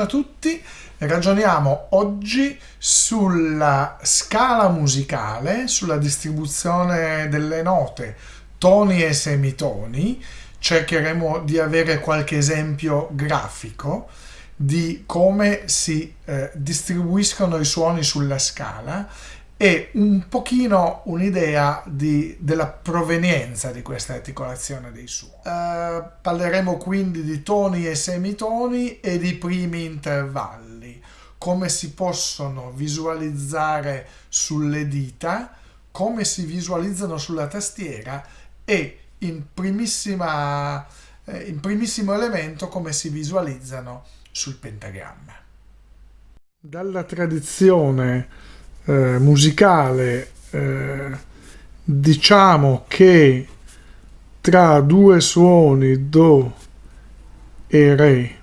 buongiorno a tutti. Ragioniamo oggi sulla scala musicale, sulla distribuzione delle note, toni e semitoni. Cercheremo di avere qualche esempio grafico di come si eh, distribuiscono i suoni sulla scala e un pochino un'idea della provenienza di questa articolazione dei suoni. Uh, parleremo quindi di toni e semitoni e di primi intervalli, come si possono visualizzare sulle dita, come si visualizzano sulla tastiera e in, primissima, eh, in primissimo elemento come si visualizzano sul pentagramma. Dalla tradizione eh, musicale eh, diciamo che tra due suoni Do e Re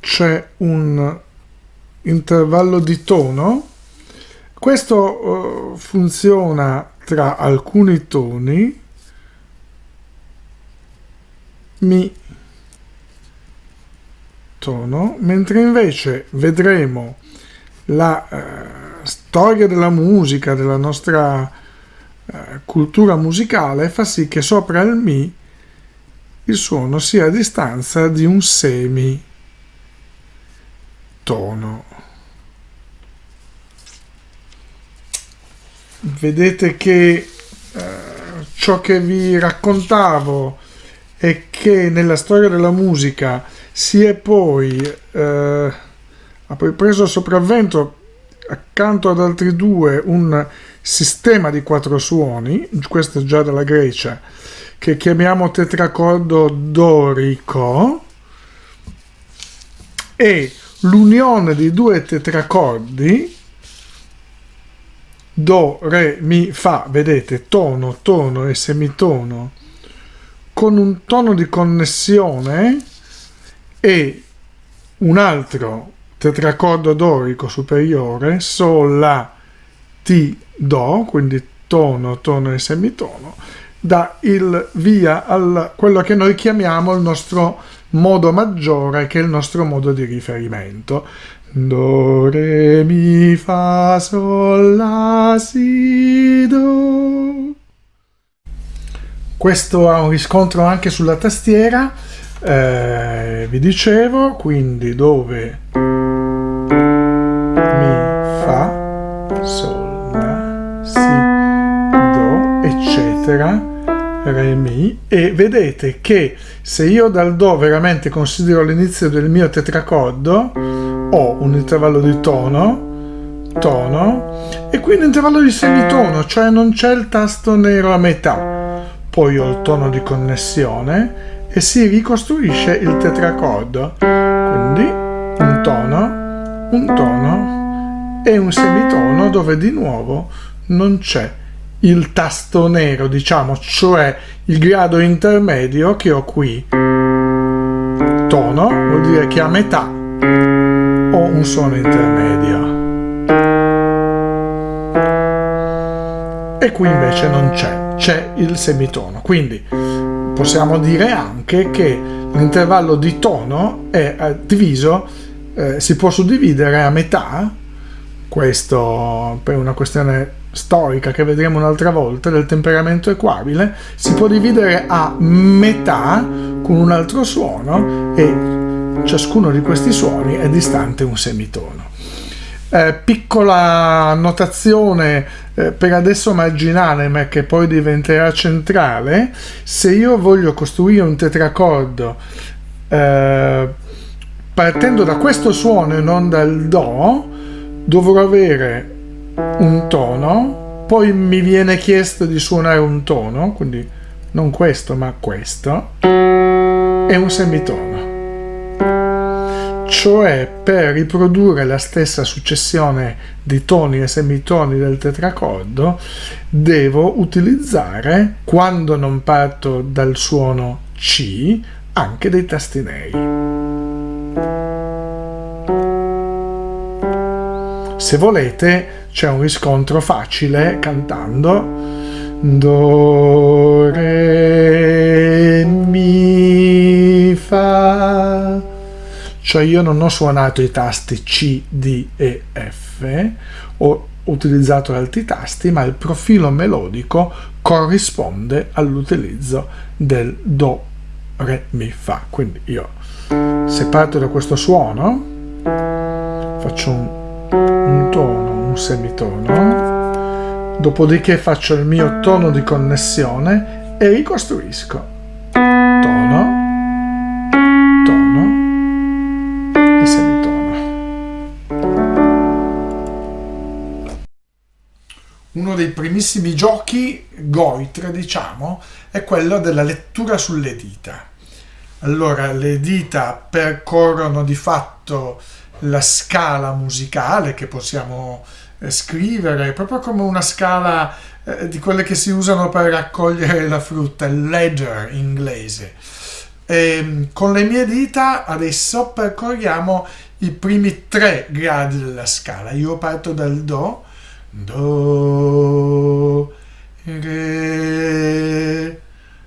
c'è un intervallo di tono. Questo eh, funziona tra alcuni toni. Mi tono mentre invece vedremo la eh, storia della musica, della nostra eh, cultura musicale, fa sì che sopra il Mi il suono sia a distanza di un semi tono. Vedete che eh, ciò che vi raccontavo è che nella storia della musica si è poi, eh, ha poi preso sopravvento accanto ad altri due un sistema di quattro suoni, questo è già dalla Grecia, che chiamiamo tetracordo dorico, e l'unione di due tetracordi, do, re, mi, fa, vedete, tono, tono e semitono, con un tono di connessione e un altro tetracordo dorico superiore, Sol, La, Ti, Do, quindi tono, tono e semitono, dà il via a quello che noi chiamiamo il nostro modo maggiore, che è il nostro modo di riferimento. Do, Re, Mi, Fa, Sol, La, Si, Do. Questo ha un riscontro anche sulla tastiera, eh, vi dicevo, quindi dove Mi e vedete che se io dal Do veramente considero l'inizio del mio tetracordo ho un intervallo di tono, tono e qui un intervallo di semitono, cioè non c'è il tasto nero a metà. Poi ho il tono di connessione e si ricostruisce il tetracordo. Quindi un tono, un tono, e un semitono dove di nuovo non c'è il tasto nero, diciamo, cioè il grado intermedio che ho qui. Tono vuol dire che a metà ho un suono intermedio. E qui invece non c'è, c'è il semitono. Quindi possiamo dire anche che l'intervallo di tono è eh, diviso, eh, si può suddividere a metà questo per una questione storica che vedremo un'altra volta del temperamento equabile si può dividere a metà con un altro suono e ciascuno di questi suoni è distante un semitono. Eh, piccola notazione eh, per adesso marginale ma che poi diventerà centrale se io voglio costruire un tetracordo eh, partendo da questo suono e non dal do dovrò avere un tono, poi mi viene chiesto di suonare un tono, quindi non questo ma questo, e un semitono. Cioè per riprodurre la stessa successione di toni e semitoni del tetracordo devo utilizzare, quando non parto dal suono C, anche dei tasti neri. Se volete c'è un riscontro facile cantando Do, Re, Mi, Fa cioè io non ho suonato i tasti C, D e F, ho utilizzato altri tasti, ma il profilo melodico corrisponde all'utilizzo del Do, Re, Mi, Fa. Quindi io, se parto da questo suono, faccio un, un tono, un semitono, dopodiché faccio il mio tono di connessione e ricostruisco. Tono, uno dei primissimi giochi Goitre, diciamo, è quello della lettura sulle dita. Allora, le dita percorrono di fatto la scala musicale che possiamo eh, scrivere, proprio come una scala eh, di quelle che si usano per raccogliere la frutta, il ledger in inglese. E, ehm, con le mie dita adesso percorriamo i primi tre gradi della scala. Io parto dal Do, do, re,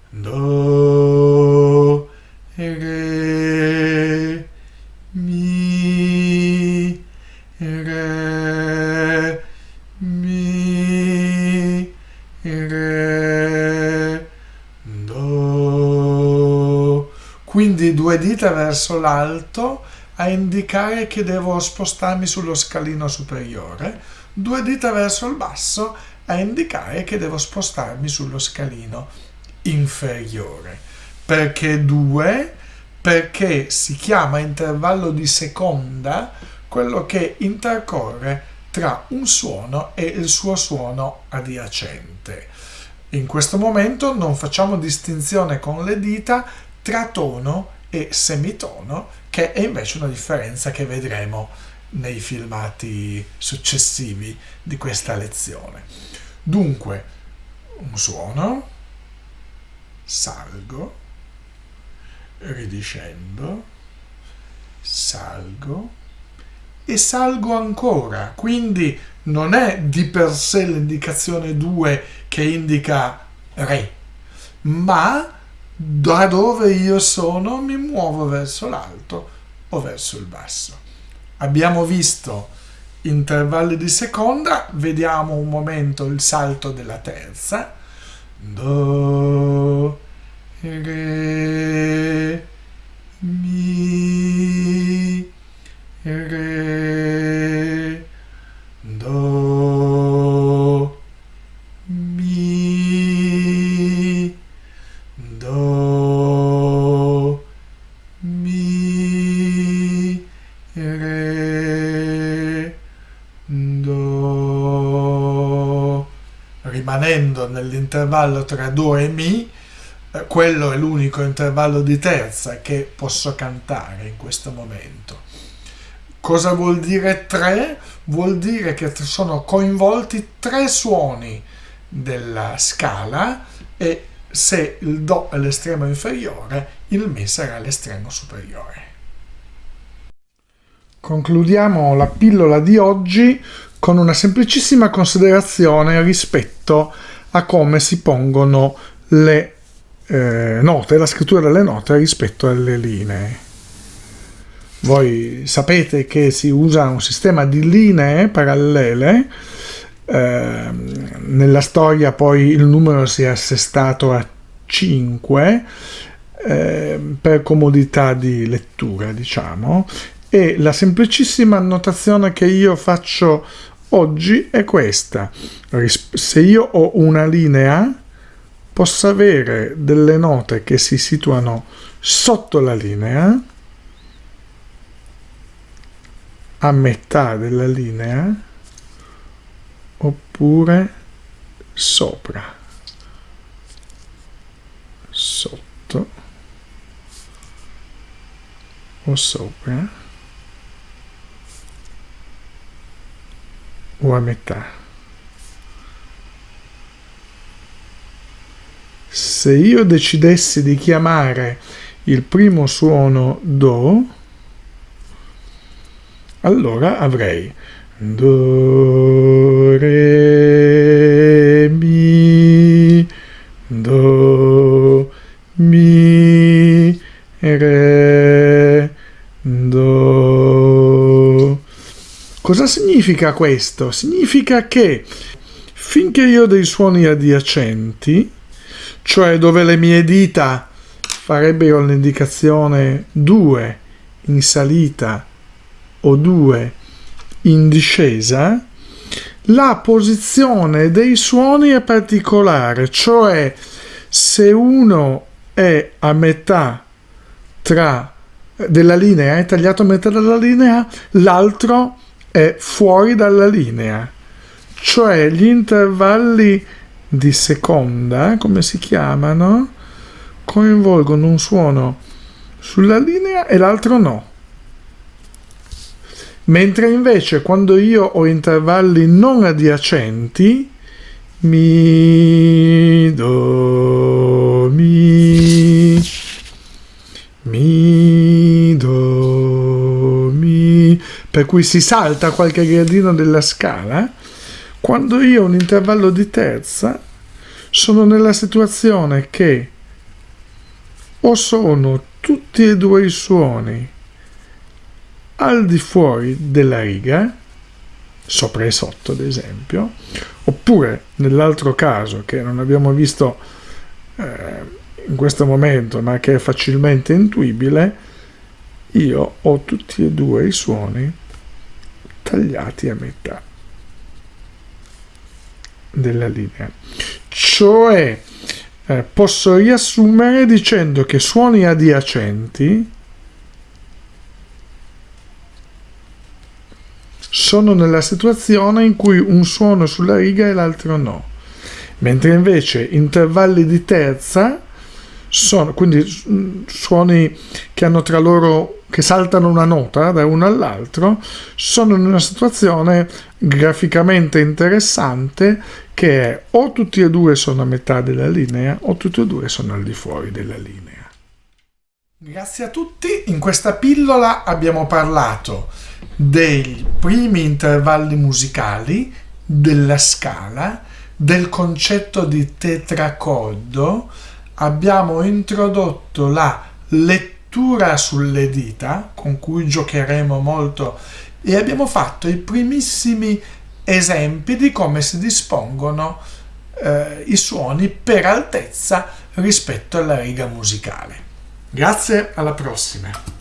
do, re, do. Quindi due dita verso l'alto a indicare che devo spostarmi sullo scalino superiore due dita verso il basso a indicare che devo spostarmi sullo scalino inferiore. Perché due? Perché si chiama intervallo di seconda quello che intercorre tra un suono e il suo suono adiacente. In questo momento non facciamo distinzione con le dita tra tono e semitono, che è invece una differenza che vedremo nei filmati successivi di questa lezione. Dunque, un suono, salgo, ridiscendo, salgo e salgo ancora, quindi non è di per sé l'indicazione 2 che indica Re, ma da dove io sono mi muovo verso l'alto o verso il basso. Abbiamo visto intervalli di seconda, vediamo un momento il salto della terza, do, re, re, rimanendo nell'intervallo tra Do e Mi, eh, quello è l'unico intervallo di terza che posso cantare in questo momento. Cosa vuol dire tre? Vuol dire che sono coinvolti tre suoni della scala e se il Do è l'estremo inferiore, il Mi sarà l'estremo superiore. Concludiamo la pillola di oggi con una semplicissima considerazione rispetto a come si pongono le eh, note, la scrittura delle note rispetto alle linee. Voi sapete che si usa un sistema di linee parallele, eh, nella storia poi il numero si è assestato a 5 eh, per comodità di lettura, diciamo, e la semplicissima annotazione che io faccio oggi è questa. Se io ho una linea, posso avere delle note che si situano sotto la linea, a metà della linea, oppure sopra, sotto o sopra. O a metà. Se io decidessi di chiamare il primo suono Do, allora avrei Do, Re, Mi, Do, Mi, Re, Cosa significa questo? Significa che finché io ho dei suoni adiacenti, cioè dove le mie dita farebbero l'indicazione 2 in salita o 2 in discesa, la posizione dei suoni è particolare, cioè se uno è a metà tra della linea, è tagliato a metà della linea, l'altro è fuori dalla linea, cioè gli intervalli di seconda, come si chiamano, coinvolgono un suono sulla linea e l'altro no. Mentre invece quando io ho intervalli non adiacenti, mi, do, per cui si salta qualche gradino della scala, quando io ho un intervallo di terza, sono nella situazione che o sono tutti e due i suoni al di fuori della riga, sopra e sotto ad esempio, oppure nell'altro caso che non abbiamo visto eh, in questo momento ma che è facilmente intuibile, io ho tutti e due i suoni tagliati a metà della linea. Cioè eh, posso riassumere dicendo che suoni adiacenti sono nella situazione in cui un suono sulla riga e l'altro no, mentre invece intervalli di terza sono quindi suoni che hanno tra loro che saltano una nota da uno all'altro sono in una situazione graficamente interessante che è o tutti e due sono a metà della linea o tutti e due sono al di fuori della linea. Grazie a tutti, in questa pillola abbiamo parlato dei primi intervalli musicali, della scala, del concetto di tetracordo, abbiamo introdotto la lettura sulle dita, con cui giocheremo molto, e abbiamo fatto i primissimi esempi di come si dispongono eh, i suoni per altezza rispetto alla riga musicale. Grazie, alla prossima!